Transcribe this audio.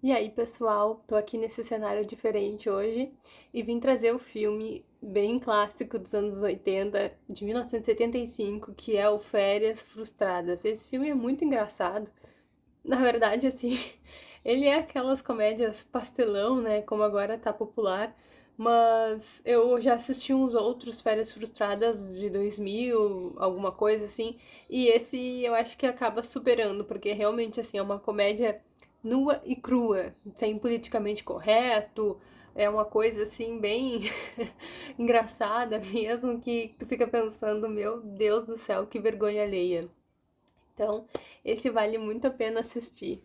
E aí, pessoal, tô aqui nesse cenário diferente hoje e vim trazer o filme bem clássico dos anos 80, de 1975, que é o Férias Frustradas. Esse filme é muito engraçado. Na verdade, assim, ele é aquelas comédias pastelão, né, como agora tá popular, mas eu já assisti uns outros Férias Frustradas de 2000, alguma coisa assim, e esse eu acho que acaba superando, porque realmente, assim, é uma comédia nua e crua, sem politicamente correto, é uma coisa assim bem engraçada mesmo, que tu fica pensando, meu Deus do céu, que vergonha alheia. Então, esse vale muito a pena assistir.